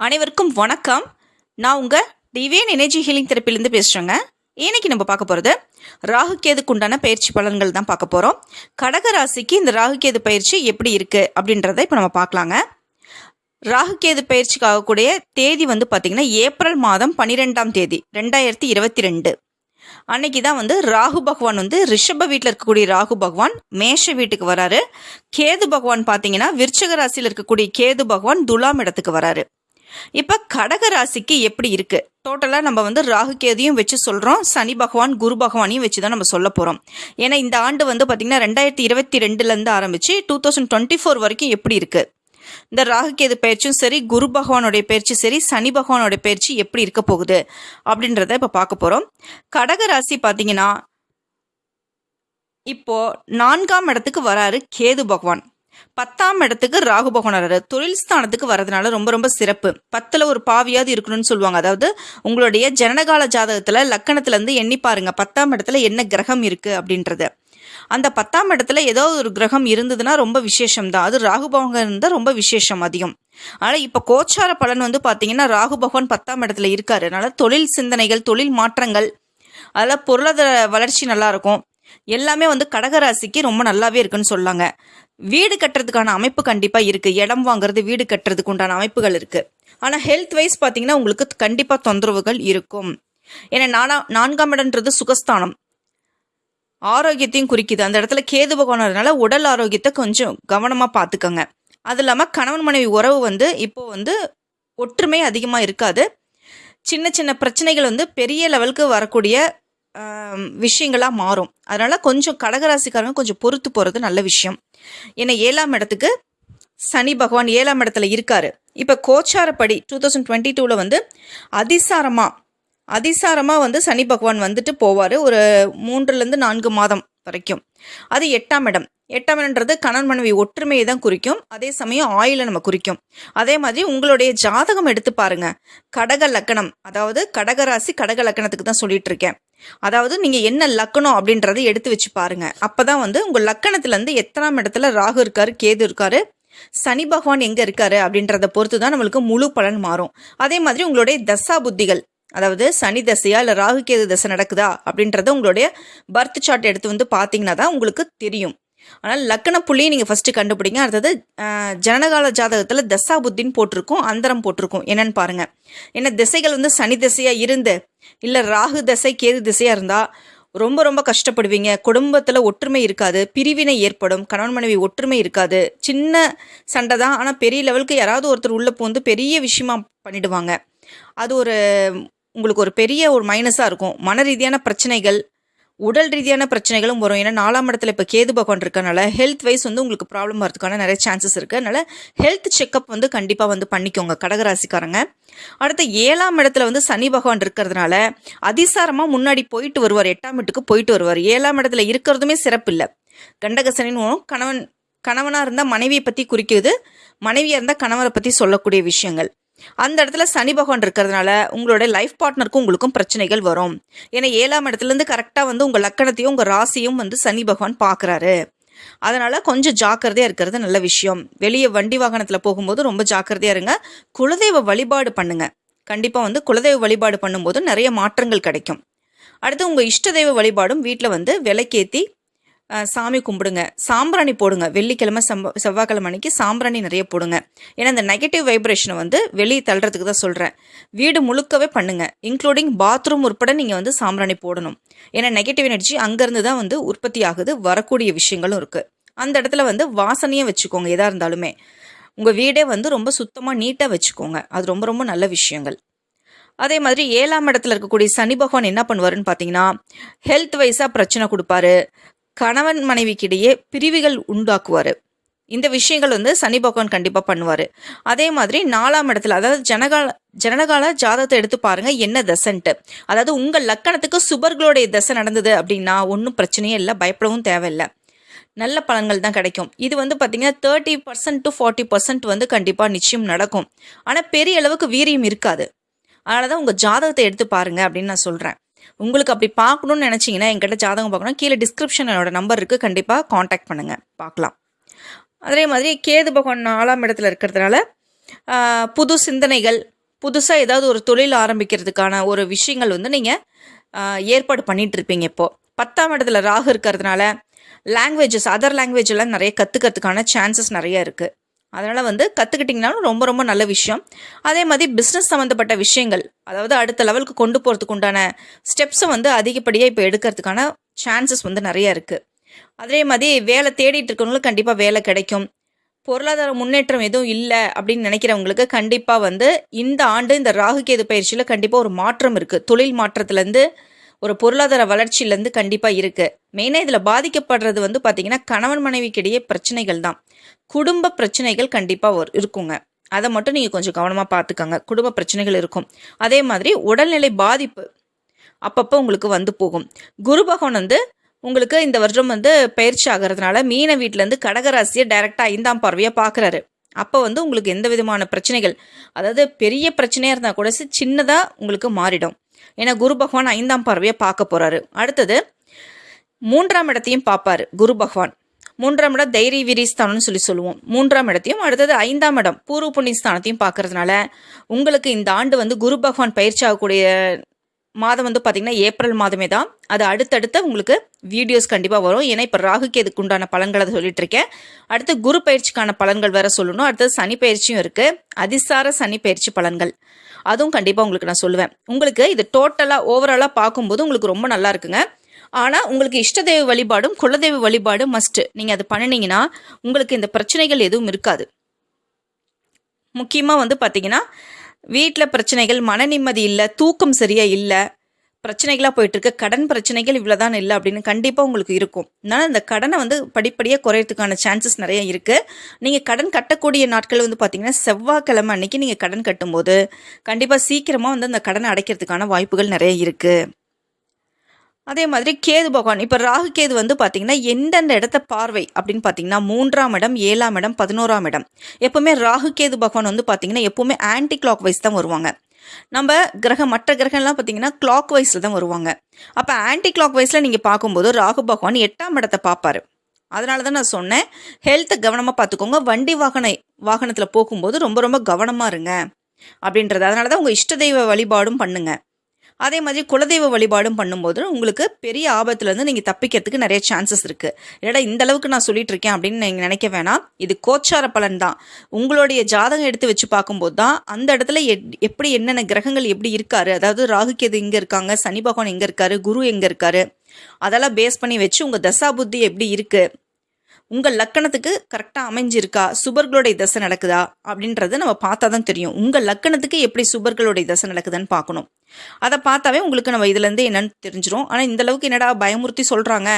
அனைவருக்கும் வணக்கம். நான் உங்கள் டிவேன் எனர்ஜி ஹீலிங் தெரப்பிலேருந்து பேசுகிறேங்க இன்னைக்கு நம்ம பார்க்க போகிறது ராகு கேதுக்கு உண்டான பயிற்சி பலன்கள் தான் பார்க்க போகிறோம் கடக ராசிக்கு இந்த ராகு கேது பயிற்சி எப்படி இருக்குது அப்படின்றத இப்போ நம்ம பார்க்கலாங்க. ராகு கேது பயிற்சிக்கு ஆகக்கூடிய தேதி வந்து பார்த்திங்கன்னா ஏப்ரல் மாதம் பன்னிரெண்டாம் தேதி ரெண்டாயிரத்தி இருபத்தி ரெண்டு. அன்னைக்கு தான் வந்து ராகு பகவான் வந்து ரிஷப வீட்டில் இருக்கக்கூடிய ராகு பகவான் மேஷ வீட்டுக்கு வராரு. கேது பகவான் பார்த்தீங்கன்னா விருச்சக ராசியில் இருக்கக்கூடிய கேது பகவான் துலாம் இடத்துக்கு வராரு. இப்போ கடக ராசிக்கு எப்படி இருக்கு? டோட்டலாக நம்ம வந்து ராகு கேதியும் வச்சு சொல்கிறோம் சனி பகவான் குரு பகவானையும் வச்சு தான் நம்ம சொல்ல போகிறோம் ஏன்னா இந்த ஆண்டு வந்து பார்த்திங்கன்னா ரெண்டாயிரத்தி இருபத்தி ரெண்டுலேருந்து ஆரம்பித்து டூ தௌசண்ட் டுவெண்ட்டி ஃபோர் வரைக்கும் எப்படி இருக்கு? இந்த ராகு கேது பயிற்சியும் சரி குரு பகவானுடைய பயிற்சி சரி சனி பகவானுடைய பயிற்சி எப்படி இருக்க போகுது? அப்படின்றத இப்போ பார்க்க போகிறோம் கடக ராசி பார்த்தீங்கன்னா இப்போ நான்காம் இடத்துக்கு வராரு கேது பகவான். பத்தாம் இடத்துக்கு ராகு பகவான் தொழில் ஸ்தானத்துக்கு வரதுனால ரொம்ப ரொம்ப சிறப்பு. பத்துல ஒரு பாவியாவது இருக்கணும்னு சொல்லுவாங்க. அதாவது உங்களுடைய ஜனனகால ஜாதகத்துல லக்கணத்துல இருந்து எண்ணி பாருங்க. பத்தாம் இடத்துல என்ன கிரகம் இருக்கு அப்படின்றது. அந்த பத்தாம் இடத்துல ஏதோ ஒரு கிரகம் இருந்ததுன்னா ரொம்ப விசேஷம் தான் அது ராகு பகவான் இருந்தால் ரொம்ப விசேஷம் அதிகம். ஆனால் இப்போ கோச்சார பலன் வந்து பார்த்தீங்கன்னா ராகு பகவான் பத்தாம் இடத்துல இருக்காரு. அதனால தொழில் சிந்தனைகள் தொழில் மாற்றங்கள் அதில் பொருளாதார வளர்ச்சி நல்லா இருக்கும். எல்லாமே வந்து கடகராசிக்கு ரொம்ப நல்லாவே இருக்குன்னு சொல்லாங்க. வீடு கட்டுறதுக்கான அமைப்பு கண்டிப்பாக இருக்குது இடம் வாங்குறது வீடு கட்டுறதுக்கு உண்டான அமைப்புகள் இருக்குது ஆனால் ஹெல்த் வைஸ் பார்த்தீங்கன்னா உங்களுக்கு கண்டிப்பாக தொந்தரவுகள் இருக்கும். ஏன்னா நானா நான்காம் இடம்ன்றது சுகஸ்தானம். ஆரோக்கியத்தையும் குறிக்குது. அந்த இடத்துல கேது பகவானதுனால உடல் ஆரோக்கியத்தை கொஞ்சம் கவனமாக பார்த்துக்கோங்க அது இல்லாமல் கணவன் மனைவி உறவு வந்து இப்போ வந்து ஒற்றுமை அதிகமாக இருக்காது. சின்ன சின்ன பிரச்சனைகள் வந்து பெரிய லெவலுக்கு வரக்கூடிய விஷயங்களாக மாறும். அதனால் கொஞ்சம் கடகராசிக்காரங்க கொஞ்சம் பொறுத்து போகிறது நல்ல விஷயம். ஏன்னா ஏழாம் இடத்துக்கு சனி பகவான் ஏழாம் இடத்துல இருக்கார். இப்போ கோச்சாரப்படி டூ தௌசண்ட் டுவெண்ட்டி டூவில் வந்து அதிசாரமாக அதிசாரமாக வந்து சனி பகவான் வந்துட்டு போவார். ஒரு மூன்றுலேருந்து நான்கு மாதம் வரைக்கும். அது எட்டாம் இடம். எட்டாம் இடம்ன்றது கணவன் மனைவி ஒற்றுமையை தான் குறிக்கும். அதே சமயம் ஆயிலை நம்ம குறிக்கும். அதே மாதிரி உங்களுடைய ஜாதகம் எடுத்து பாருங்க. கடக லக்கணம் அதாவது கடகராசி கடக லக்கணத்துக்கு தான் சொல்லிட்டு இருக்கேன். அதாவது நீங்கள் என்ன லக்கணம் அப்படின்றத எடுத்து வச்சு பாருங்க. அப்பதான் வந்து உங்கள் லக்கணத்துலேருந்து எத்தனாம் இடத்துல ராகு இருக்காரு கேது இருக்காரு சனி பகவான் எங்கே இருக்காரு அப்படின்றத பொறுத்து தான் நம்மளுக்கு முழு பலன் மாறும். அதே மாதிரி உங்களுடைய தசா புத்திகள் அதாவது சனி தசையா இல்லை ராகு கேது தசை நடக்குதா அப்படின்றத உங்களுடைய பர்த் சார்ட் எடுத்து வந்து பார்த்தீங்கன்னா தான் உங்களுக்கு தெரியும். ஆனால் லக்கண புள்ளியை நீங்கள் ஃபஸ்ட்டு கண்டுபிடிங்க. அடுத்தது ஜனகால ஜாதகத்தில் தசா புத்தின்னு போட்டிருக்கும் அந்தரம் போட்டிருக்கும். என்னன்னு பாருங்கள் ஏன்னா திசைகள் வந்து சனி திசையாக இருந்து இல்லை ராகு தசை கேது திசையாக இருந்தால் ரொம்ப ரொம்ப கஷ்டப்படுவீங்க. குடும்பத்தில் ஒற்றுமை இருக்காது. பிரிவினை ஏற்படும். கணவன் மனைவி ஒற்றுமை இருக்காது. சின்ன சண்டை தான். ஆனால் பெரிய லெவலுக்கு யாராவது ஒருத்தர் உள்ளே போந்து பெரிய விஷயமா பண்ணிடுவாங்க. அது ஒரு உங்களுக்கு ஒரு பெரிய ஒரு மைனஸாக இருக்கும். மன ரீதியான பிரச்சனைகள் உடல் ரீதியான பிரச்சனைகளும் வரும். ஏன்னா நாலாம் இடத்துல இப்போ கேது பகவான் இருக்கனால ஹெல்த் வைஸ் வந்து உங்களுக்கு ப்ராப்ளம் வரதுக்கான நிறைய சான்சஸ் இருக்குது அதனால் ஹெல்த் செக்கப் வந்து கண்டிப்பாக வந்து பண்ணிக்கோங்க கடகராசிக்காரங்க. அடுத்து ஏழாம் இடத்துல வந்து சனி பகவான் இருக்கிறதுனால அதிசாரமாக முன்னாடி போயிட்டு வருவார். எட்டாம் வீட்டுக்கு போயிட்டு வருவார். ஏழாம் இடத்துல இருக்கிறதுமே சிறப்பு இல்லை. கண்டகசனின்னு கணவன் கணவனாக இருந்தால் மனைவியை பற்றி குறிக்குது. மனைவியாக இருந்தால் கணவரை பற்றி சொல்லக்கூடிய விஷயங்கள். அந்த இடத்துல சனி பகவான் இருக்கிறதுனால உங்களோட லைஃப் பார்ட்னருக்கும் உங்களுக்கும் பிரச்சனைகள் வரும். ஏன்னா ஏழாம் இடத்துலேருந்து கரெக்டாக வந்து உங்கள் லக்கணத்தையும் உங்கள் ராசியும் வந்து சனி பகவான் பார்க்குறாரு. அதனால் கொஞ்சம் ஜாக்கிரதையாக இருக்கிறது நல்ல விஷயம். வெளியே வண்டி வாகனத்தில் போகும்போது ரொம்ப ஜாக்கிரதையாக இருங்க. குலதெய்வ வழிபாடு பண்ணுங்க. கண்டிப்பாக வந்து குலதெய்வ வழிபாடு பண்ணும்போது நிறைய மாற்றங்கள் கிடைக்கும். அடுத்து உங்கள் இஷ்ட தெய்வ வழிபாடும் வீட்டில் வந்து விலைக்கேற்றி சாமி கும்பிடுங்க. சாம்பிராணி போடுங்க. வெள்ளிக்கிழமை செவ்வ செவ்வாய்க்கிழமை அன்னைக்கு சாம்பிராணி நிறைய போடுங்க. ஏன்னா இந்த நெகட்டிவ் வைப்ரேஷனை வந்து வெளியே தள்ளுறதுக்கு தான் சொல்கிறேன் வீடு முழுக்கவே பண்ணுங்க. இன்க்ளூடிங் பாத்ரூம் உட்பட நீங்கள் வந்து சாம்பிராணி போடணும். ஏன்னா நெகட்டிவ் எனர்ஜி அங்கேருந்து தான் வந்து உற்பத்தி ஆகுது. வரக்கூடிய விஷயங்களும் இருக்குது அந்த இடத்துல வந்து வாசனையும் வச்சுக்கோங்க எதாக இருந்தாலுமே. உங்கள் வீடே வந்து ரொம்ப சுத்தமாக நீட்டாக வச்சுக்கோங்க. அது ரொம்ப ரொம்ப நல்ல விஷயங்கள். அதே மாதிரி ஏழாம் இடத்துல இருக்கக்கூடிய சனி பகவான் என்ன பண்ணுவாருன்னு பார்த்தீங்கன்னா ஹெல்த் வைஸாக பிரச்சனை கொடுப்பாரு. கணவன் மனைவிக்கிடையே பிரிவுகள் உண்டாக்குவார். இந்த விஷயங்கள் வந்து சனி பகவான் கண்டிப்பாக பண்ணுவார். அதே மாதிரி நாலாம் இடத்துல அதாவது ஜனகால ஜனகால ஜாதகத்தை எடுத்து பாருங்கள் என்ன தசன்ட்டு. அதாவது உங்கள் லக்கணத்துக்கு சுபர்களுடைய தசை நடந்தது அப்படின்னா ஒன்றும் பிரச்சனையே இல்லை பயப்படவும் தேவையில்லை. நல்ல பலன்கள் தான் கிடைக்கும். இது வந்து பார்த்தீங்கன்னா thirty percent to forty percent வந்து கண்டிப்பாக நிச்சயம் நடக்கும். ஆனால் பெரிய அளவுக்கு வீரியம் இருக்காது. அதனால தான் உங்கள் ஜாதகத்தை எடுத்து பாருங்கள் அப்படின்னு நான் சொல்கிறேன் உங்களுக்கு அப்படி பார்க்கணுன்னு நினச்சிங்கன்னா என்கிட்ட ஜாதகம் பார்க்கணும். கீழே டிஸ்கிரிப்ஷன் என்னோட நம்பர் இருக்குது கண்டிப்பாக காண்டாக்ட் பண்ணுங்கள் பார்க்கலாம். அதே மாதிரி கேது பகவான் நாலாம் இடத்துல இருக்கிறதுனால புது சிந்தனைகள் புதுசாக ஏதாவது ஒரு தொழில் ஆரம்பிக்கிறதுக்கான ஒரு விஷயங்கள் வந்து நீங்கள் ஏற்பாடு பண்ணிகிட்டு இருப்பீங்க இப்போது பத்தாம் இடத்துல ராகு இருக்கிறதுனால லாங்குவேஜஸ் அதர் லாங்குவேஜ் எல்லாம் நிறைய கற்றுக்கிறதுக்கான சான்சஸ் நிறைய இருக்குது அதனால் வந்து கற்றுக்கிட்டிங்கனாலும் ரொம்ப ரொம்ப நல்ல விஷயம். அதே மாதிரி பிஸ்னஸ் சம்மந்தப்பட்ட விஷயங்கள் அதாவது அடுத்த லெவலுக்கு கொண்டு போகிறதுக்கு உண்டான ஸ்டெப்ஸை வந்து அதிகப்படியாக இப்போ எடுக்கிறதுக்கான சான்சஸ் வந்து நிறையா இருக்குது அதே மாதிரி வேலை தேடிட்டு இருக்கவங்களுக்கு கண்டிப்பாக வேலை கிடைக்கும். பொருளாதார முன்னேற்றம் எதுவும் இல்லை அப்படின்னு நினைக்கிறவங்களுக்கு கண்டிப்பாக வந்து இந்த ஆண்டு இந்த ராகுகேது பயிற்சியில் கண்டிப்பாக ஒரு மாற்றம் இருக்குது தொழில் மாற்றத்துலேருந்து ஒரு பொருளாதார வளர்ச்சியிலேருந்து கண்டிப்பாக இருக்குது மெயினாக இதில் பாதிக்கப்படுறது வந்து பார்த்திங்கன்னா கணவன் மனைவிக்கிடையே பிரச்சனைகள் தான். குடும்ப பிரச்சனைகள் கண்டிப்பாக ஒரு இருக்குங்க. அதை மட்டும் நீங்கள் கொஞ்சம் கவனமாக பார்த்துக்கோங்க குடும்ப பிரச்சனைகள் இருக்கும். அதே மாதிரி உடல்நிலை பாதிப்பு அப்பப்போ உங்களுக்கு வந்து போகும். குரு பகவான் வந்து உங்களுக்கு இந்த வருடம் வந்து பயிற்சி ஆகிறதுனால மீன வீட்டிலேருந்து கடகராசியை டைரெக்டாக ஐந்தாம் பார்வையாக பார்க்குறாரு அப்போ வந்து உங்களுக்கு எந்த விதமான பிரச்சனைகள் அதாவது பெரிய பிரச்சனையாக இருந்தால் கூட சின்னதாக உங்களுக்கு மாறிடும். ஏன்னா குரு பகவான் ஐந்தாம் பார்வையை பார்க்க போகிறாரு அடுத்தது மூன்றாம் இடத்தையும் பார்ப்பாரு குரு பகவான். மூன்றாம் இடம் தைரிய வீரிஸ்தானம்னு சொல்லி சொல்லுவோம். மூன்றாம் இடத்தையும் அடுத்தது ஐந்தாம் இடம் பூர்வ புண்ணிய ஸ்தானத்தையும் பார்க்கறதுனால உங்களுக்கு இந்த ஆண்டு வந்து குரு பகவான் பயிற்சி ஆகக்கூடிய மாதம் வந்து பார்த்தீங்கன்னா ஏப்ரல் மாதமே தான். அது அடுத்தடுத்த உங்களுக்கு வீடியோஸ் கண்டிப்பாக வரும். ஏன்னா இப்போ ராகுக்கு இதுக்கு உண்டான பலன்களை சொல்லிட்டு இருக்கேன். அடுத்து குரு பயிற்சிக்கான பலன்கள் வேற சொல்லணும். அடுத்தது சனி பயிற்சியும் இருக்கு. அதிசார சனி பயிற்சி பலன்கள். அதுவும் கண்டிப்பாக உங்களுக்கு நான் சொல்லுவேன். உங்களுக்கு இது டோட்டலாக ஓவராலாக பார்க்கும்போது உங்களுக்கு ரொம்ப நல்லா இருக்குங்க. ஆனால் உங்களுக்கு இஷ்ட வழிபாடும் குலதெய்வ வழிபாடும் மஸ்ட்டு நீங்கள் அது பண்ணினீங்கன்னா உங்களுக்கு இந்த பிரச்சனைகள் எதுவும் இருக்காது. முக்கியமாக வந்து பார்த்தீங்கன்னா வீட்டில் பிரச்சனைகள் மன நிம்மதி இல்லை தூக்கம் சரியாக இல்லை பிரச்சனைகளாக போயிட்டுருக்கு கடன் பிரச்சனைகள் இவ்வளோதான் இல்லை அப்படின்னு கண்டிப்பாக உங்களுக்கு இருக்கும். அதனால் இந்த கடனை வந்து படிப்படியாக குறையறதுக்கான சான்சஸ் நிறைய இருக்குது நீங்கள் கடன் கட்டக்கூடிய நாட்கள் வந்து பார்த்திங்கன்னா செவ்வாய்க்கிழமை அன்னைக்கு நீங்கள் கடன் கட்டும்போது கண்டிப்பாக சீக்கிரமாக வந்து அந்த கடனை அடைக்கிறதுக்கான வாய்ப்புகள் நிறைய இருக்குது அதே மாதிரி கேது பகவான். இப்போ ராகு கேது வந்து பார்த்தீங்கன்னா எந்தெந்த இடத்த பார்வை அப்படின்னு பார்த்தீங்கன்னா மூன்றாம் இடம் ஏழாம் இடம் பதினோராம் இடம். எப்பவுமே ராகு கேது பகவான் வந்து பார்த்தீங்கன்னா எப்பவுமே ஆன்டி கிளாக் வைஸ் தான் வருவாங்க. நம்ம கிரகம் மற்ற கிரகம்லாம் பார்த்தீங்கன்னா கிளாக் வைஸில் தான் வருவாங்க. அப்போ ஆன்டி கிளாக் வைஸில் நீங்கள் பார்க்கும்போது ராகு பகவான் எட்டாம் இடத்தை பார்ப்பார். அதனால தான் நான் சொன்னேன் ஹெல்த்தை கவனமாக பார்த்துக்கோங்க வண்டி வாகன வாகனத்தில் போகும்போது ரொம்ப ரொம்ப கவனமாக இருங்க. அப்படின்றது அதனால தான் உங்கள் இஷ்ட தெய்வ வழிபாடும் பண்ணுங்கள் அதே மாதிரி குலதெய்வ வழிபாடும் பண்ணும்போது உங்களுக்கு பெரிய ஆபத்துலேருந்து நீங்கள் தப்பிக்கிறதுக்கு நிறைய சான்சஸ் இருக்குது இல்லைடா இந்த அளவுக்கு நான் சொல்லிட்டு இருக்கேன் அப்படின்னு நீங்கள் நினைக்க வேணாம். இது கோச்சார பலன் தான். உங்களுடைய ஜாதகம் எடுத்து வச்சு பார்க்கும்போது தான் அந்த இடத்துல எப்படி என்னென்ன கிரகங்கள் எப்படி இருக்காரு? அதாவது ராகுகேது எங்கே இருக்காங்க? சனி பகவான் எங்கே இருக்காரு? குரு எங்கே இருக்காரு? அதெல்லாம் பேஸ் பண்ணி வச்சு உங்கள் தசா புத்தி எப்படி இருக்குது உங்கள் லக்கணத்துக்கு கரெக்டாக அமைஞ்சிருக்கா? சுபர்களுடைய தசை நடக்குதா? அப்படின்றத நம்ம பார்த்தா தான் தெரியும். உங்கள் லக்கணத்துக்கு எப்படி சுபர்களுடைய தசை நடக்குதுன்னு பார்க்கணும். அதை பார்த்தாவே உங்களுக்கு நம்ம இதுலேருந்து என்னன்னு தெரிஞ்சிடும் ஆனால் இந்த அளவுக்கு என்னடா பயமுறுத்தி சொல்கிறாங்க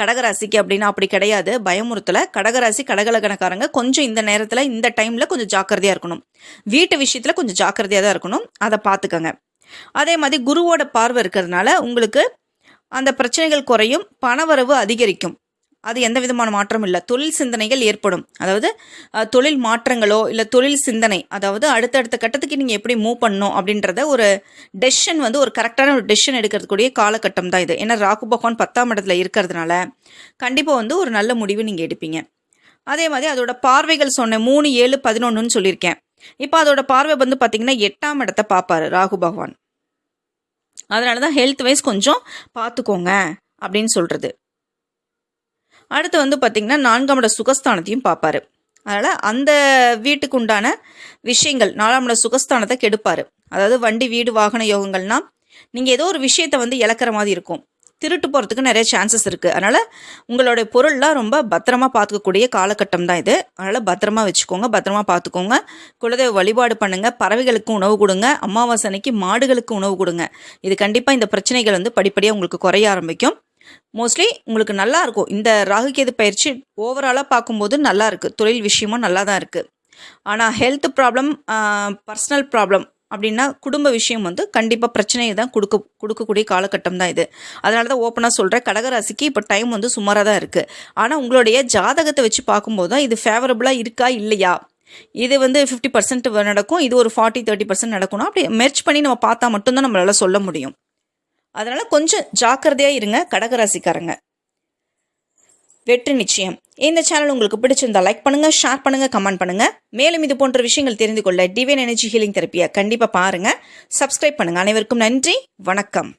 கடகராசிக்கு அப்படின்னா அப்படி கிடையாது. பயமுறுத்தலை. கடகராசி கடகலக்கணக்காரங்க கொஞ்சம் இந்த நேரத்தில் இந்த டைமில் கொஞ்சம் ஜாக்கிரதையாக இருக்கணும். வீட்டு விஷயத்தில் கொஞ்சம் ஜாக்கிரதையாக தான் இருக்கணும். அதை பார்த்துக்கோங்க. அதே மாதிரி குருவோட பார்வை இருக்கிறதுனால உங்களுக்கு அந்த பிரச்சனைகள் குறையும். பணவரவு அதிகரிக்கும். அது எந்த விதமான மாற்றமும் இல்லை. தொழில் சிந்தனைகள் ஏற்படும். அதாவது தொழில் மாற்றங்களோ இல்லை தொழில் சிந்தனை அதாவது அடுத்தடுத்த கட்டத்துக்கு நீங்கள் எப்படி மூவ் பண்ணணும் அப்படின்றத ஒரு டெசிஷன் வந்து ஒரு கரெக்டான ஒரு டெசிஷன் எடுக்கிறதுக்கூடிய காலகட்டம் தான் இது. ஏன்னா ராகு பகவான் பத்தாம் இடத்துல இருக்கிறதுனால கண்டிப்பாக வந்து ஒரு நல்ல முடிவு நீங்கள் எடுப்பீங்க. அதே மாதிரி அதோட பார்வைகள் சொன்னேன். மூணு ஏழு பதினொன்றுன்னு சொல்லியிருக்கேன். இப்போ அதோட பார்வை வந்து பார்த்தீங்கன்னா எட்டாம் இடத்த பார்ப்பாரு ராகு பகவான். அதனால தான் ஹெல்த் வைஸ் கொஞ்சம் பார்த்துக்கோங்க அப்படின்னு சொல்கிறது அடுத்து வந்து பார்த்திங்கன்னா நான்காம் இட சுகஸ்தானத்தையும் பார்ப்பாரு அதனால் அந்த வீட்டுக்கு உண்டான விஷயங்கள் நாலாம் இட சுகஸ்தானத்தை கெடுப்பார். அதாவது வண்டி வீடு வாகன யோகங்கள்னா நீங்கள் ஏதோ ஒரு விஷயத்தை வந்து இழக்கிற மாதிரி இருக்கும். திருட்டு போகிறதுக்கு நிறைய சான்சஸ் இருக்குது அதனால் உங்களுடைய பொருள்லாம் ரொம்ப பத்திரமா பார்த்துக்கக்கூடிய காலகட்டம் தான் இது. அதனால் பத்திரமா வச்சுக்கோங்க பத்திரமா பார்த்துக்கோங்க. குலதெய்வ வழிபாடு பண்ணுங்கள் பறவைகளுக்கு உணவு கொடுங்க அமாவாசை அன்னைக்கு மாடுகளுக்கு உணவு கொடுங்க. இது கண்டிப்பாக இந்த பிரச்சனைகள் வந்து படிப்படியாக உங்களுக்கு குறைய ஆரம்பிக்கும். மோஸ்ட்லி உங்களுக்கு நல்லா இருக்கும். இந்த ராகுகேது பயிற்சி ஓவராலாக பார்க்கும்போது நல்லா இருக்குது தொழில் விஷயமும் நல்லா தான் இருக்குது ஆனால் ஹெல்த் ப்ராப்ளம் பர்சனல் ப்ராப்ளம் அப்படின்னா குடும்ப விஷயம் வந்து கண்டிப்பாக பிரச்சனையை தான் கொடுக்க கொடுக்கக்கூடிய காலகட்டம் தான் இது. அதனால தான் ஓப்பனாக சொல்கிறேன் கடகராசிக்கு இப்போ டைம் வந்து சுமாராக தான் இருக்குது ஆனால் உங்களுடைய ஜாதகத்தை வச்சு பார்க்கும்போது தான் இது ஃபேவரபுளாக இருக்கா இல்லையா? இது வந்து ஃபிஃப்டி பர்சன்ட் நடக்கும். இது ஒரு ஃபார்ட்டி தேர்ட்டி பர்சன்ட் நடக்கணும் அப்படி மெர்ச் பண்ணி நம்ம பார்த்தா மட்டும்தான் நம்மளால் சொல்ல முடியும். அதனால கொஞ்சம் ஜாக்கிரதையாக இருங்க கடகராசிக்காரங்க வெற்றி நிச்சயம். இந்த சேனல் உங்களுக்கு பிடிச்சிருந்தா லைக் பண்ணுங்க ஷேர் பண்ணுங்க கமெண்ட் பண்ணுங்க. மேலும் இது போன்ற விஷயங்கள் தெரிந்து கொள்ள டிவைன் எனர்ஜி ஹீலிங் தெரப்பியை கண்டிப்பாக பாருங்க. சப்ஸ்கிரைப் பண்ணுங்க. அனைவருக்கும் நன்றி வணக்கம்.